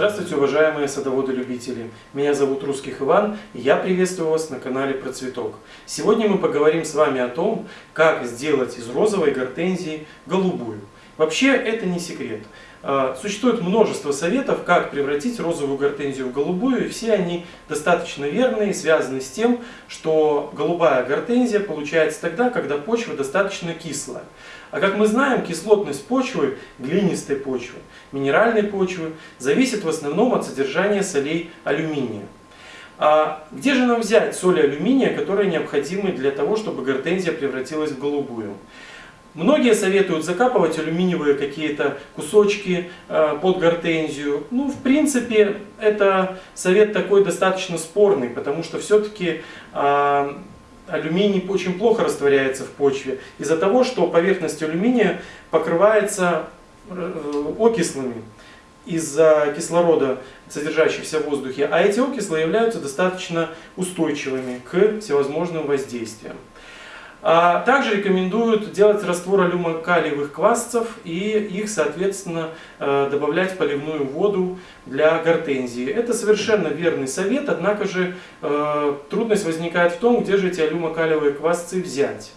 Здравствуйте, уважаемые садоводы-любители! Меня зовут Русских Иван, и я приветствую вас на канале Процветок. Сегодня мы поговорим с вами о том, как сделать из розовой гортензии голубую. Вообще, это не секрет. А, существует множество советов, как превратить розовую гортензию в голубую, и все они достаточно верные, связаны с тем, что голубая гортензия получается тогда, когда почва достаточно кислая. А как мы знаем, кислотность почвы, глинистой почвы, минеральной почвы, зависит в основном от содержания солей алюминия. А где же нам взять соли алюминия, которые необходимы для того, чтобы гортензия превратилась в голубую? Многие советуют закапывать алюминиевые какие-то кусочки э, под гортензию. Ну, в принципе, это совет такой достаточно спорный, потому что все-таки э, алюминий очень плохо растворяется в почве из-за того, что поверхность алюминия покрывается э, окислами из-за кислорода, содержащихся в воздухе, а эти окислы являются достаточно устойчивыми к всевозможным воздействиям. А также рекомендуют делать раствор алюмокалиевых квасцев и их, соответственно, э, добавлять в поливную воду для гортензии. Это совершенно верный совет, однако же э, трудность возникает в том, где же эти алюмокалиевые квасцы взять.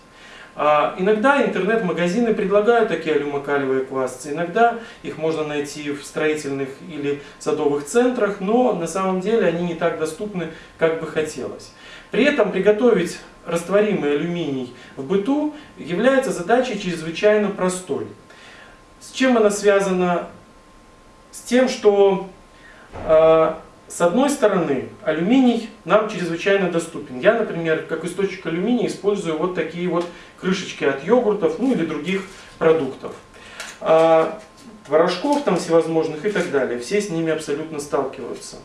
А иногда интернет-магазины предлагают такие алюмокалиевые квасцы, иногда их можно найти в строительных или садовых центрах, но на самом деле они не так доступны, как бы хотелось. При этом приготовить растворимый алюминий в быту является задачей чрезвычайно простой. С чем она связана? С тем, что э, с одной стороны алюминий нам чрезвычайно доступен. Я, например, как источник алюминия использую вот такие вот крышечки от йогуртов, ну или других продуктов. Э, творожков там всевозможных и так далее. Все с ними абсолютно сталкиваются.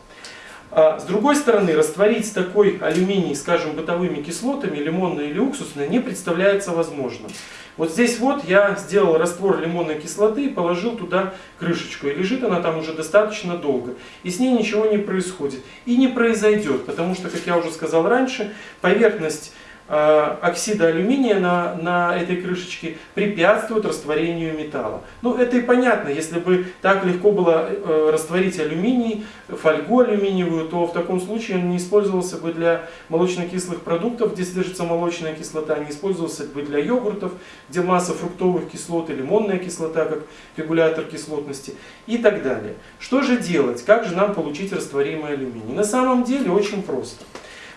А с другой стороны, растворить такой алюминий, скажем, бытовыми кислотами, лимонной или уксусной, не представляется возможным. Вот здесь вот я сделал раствор лимонной кислоты и положил туда крышечку. И лежит она там уже достаточно долго. И с ней ничего не происходит. И не произойдет, потому что, как я уже сказал раньше, поверхность оксида алюминия на, на этой крышечке препятствует растворению металла. Ну, это и понятно, если бы так легко было э, растворить алюминий, фольгу алюминиевую, то в таком случае он не использовался бы для молочно-кислых продуктов, где содержится молочная кислота, не использовался бы для йогуртов, где масса фруктовых кислот и лимонная кислота, как регулятор кислотности и так далее. Что же делать? Как же нам получить растворимый алюминий? На самом деле очень просто.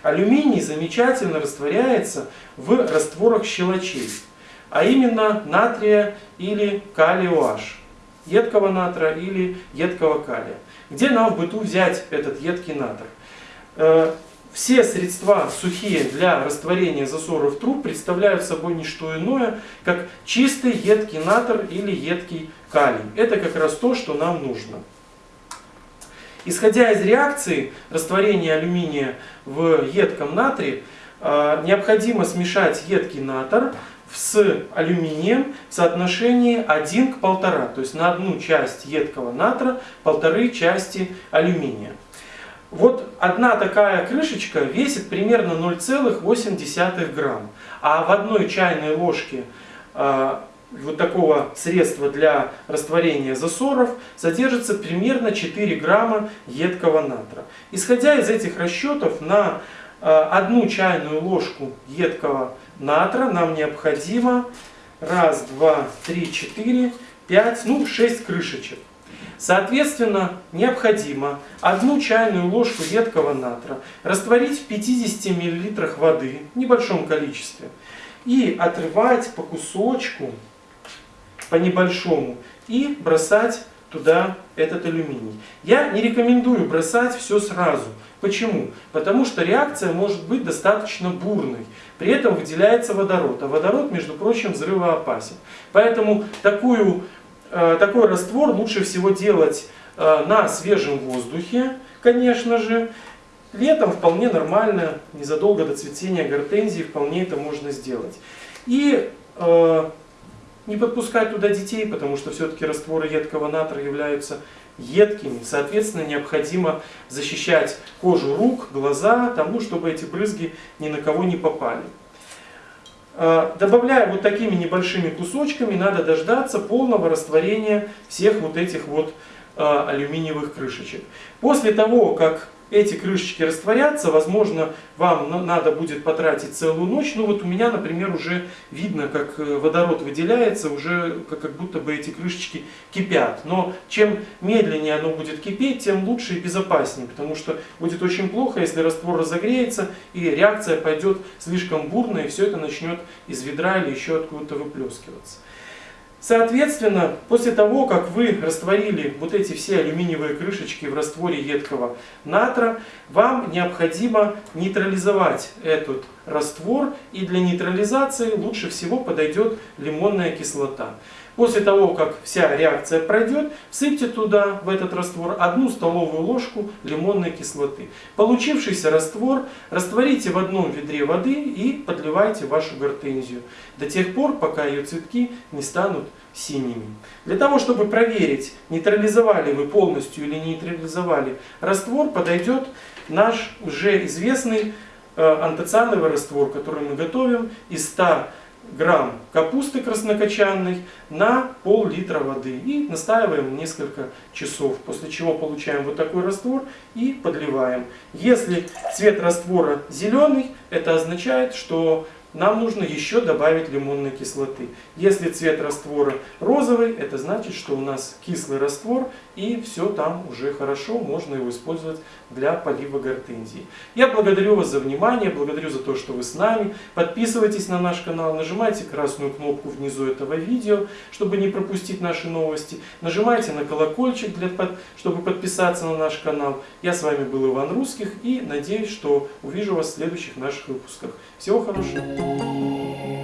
Алюминий замечательно растворяется в растворах щелочей, а именно натрия или калия OH, едкого натра или едкого калия. Где нам в быту взять этот едкий натр? Э, все средства сухие для растворения засоров труб представляют собой не что иное, как чистый едкий натр или едкий калий. Это как раз то, что нам нужно. Исходя из реакции растворения алюминия в едком натрии, а, необходимо смешать едкий натр с алюминием в соотношении 1 к 1,5. То есть на одну часть едкого натра полторы части алюминия. Вот одна такая крышечка весит примерно 0,8 грамм. А в одной чайной ложке а, вот такого средства для растворения засоров содержится примерно 4 грамма едкого натра. Исходя из этих расчетов, на э, одну чайную ложку едкого натра нам необходимо раз, два, три, четыре, пять, ну шесть крышечек. Соответственно, необходимо одну чайную ложку едкого натра растворить в 50 мл воды в небольшом количестве и отрывать по кусочку по небольшому и бросать туда этот алюминий. Я не рекомендую бросать все сразу. Почему? Потому что реакция может быть достаточно бурной. При этом выделяется водород. А водород, между прочим, взрывоопасен. Поэтому такую, э, такой раствор лучше всего делать э, на свежем воздухе, конечно же. Летом вполне нормально, незадолго до цветения гортензии вполне это можно сделать. И э, не подпускать туда детей, потому что все-таки растворы едкого натра являются едкими. Соответственно, необходимо защищать кожу рук, глаза, тому, чтобы эти брызги ни на кого не попали. А, добавляя вот такими небольшими кусочками, надо дождаться полного растворения всех вот этих вот э, алюминиевых крышечек. После того, как эти крышечки растворятся, возможно, вам надо будет потратить целую ночь. Ну вот у меня, например, уже видно, как э, водород выделяется, уже как будто бы эти крышечки кипят. Но чем медленнее оно будет кипеть, тем лучше и безопаснее, потому что будет очень плохо, если раствор разогреется и реакция пойдет слишком бурно, и все это начнет из ведра или еще откуда-то выплескиваться. Соответственно, после того, как вы растворили вот эти все алюминиевые крышечки в растворе едкого натра, вам необходимо нейтрализовать этот раствор, и для нейтрализации лучше всего подойдет лимонная кислота. После того, как вся реакция пройдет, всыпьте туда, в этот раствор, одну столовую ложку лимонной кислоты. Получившийся раствор растворите в одном ведре воды и подливайте вашу гортензию. До тех пор, пока ее цветки не станут синими. Для того, чтобы проверить, нейтрализовали вы полностью или нейтрализовали раствор, подойдет наш уже известный антоциановый раствор, который мы готовим из 100 грамм капусты краснокочанной на пол-литра воды. И настаиваем несколько часов, после чего получаем вот такой раствор и подливаем. Если цвет раствора зеленый, это означает, что нам нужно еще добавить лимонной кислоты. Если цвет раствора розовый, это значит, что у нас кислый раствор и все там уже хорошо, можно его использовать для полива гортензии. Я благодарю вас за внимание, благодарю за то, что вы с нами. Подписывайтесь на наш канал, нажимайте красную кнопку внизу этого видео, чтобы не пропустить наши новости. Нажимайте на колокольчик, для, чтобы подписаться на наш канал. Я с вами был Иван Русских и надеюсь, что увижу вас в следующих наших выпусках. Всего хорошего! Thank you.